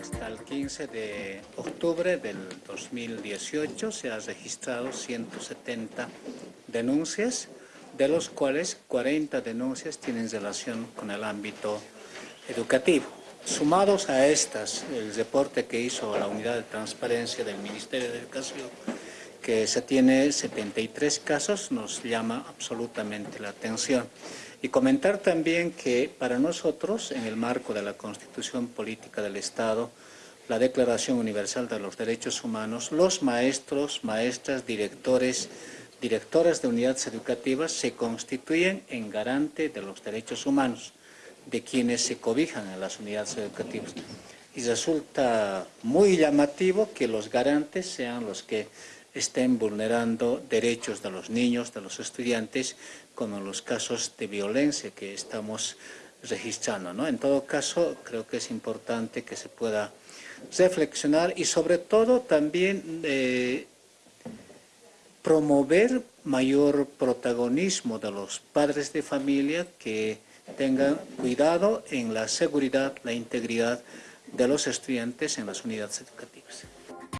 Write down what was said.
Hasta el 15 de octubre del 2018 se han registrado 170 denuncias, de los cuales 40 denuncias tienen relación con el ámbito educativo. Sumados a estas, el reporte que hizo la Unidad de Transparencia del Ministerio de Educación, que se tiene 73 casos, nos llama absolutamente la atención. Y comentar también que para nosotros, en el marco de la Constitución Política del Estado, la Declaración Universal de los Derechos Humanos, los maestros, maestras, directores, directoras de unidades educativas se constituyen en garante de los derechos humanos de quienes se cobijan en las unidades educativas. Y resulta muy llamativo que los garantes sean los que estén vulnerando derechos de los niños, de los estudiantes, como en los casos de violencia que estamos registrando. ¿no? En todo caso, creo que es importante que se pueda reflexionar y sobre todo también eh, promover mayor protagonismo de los padres de familia que tengan cuidado en la seguridad, la integridad de los estudiantes en las unidades educativas.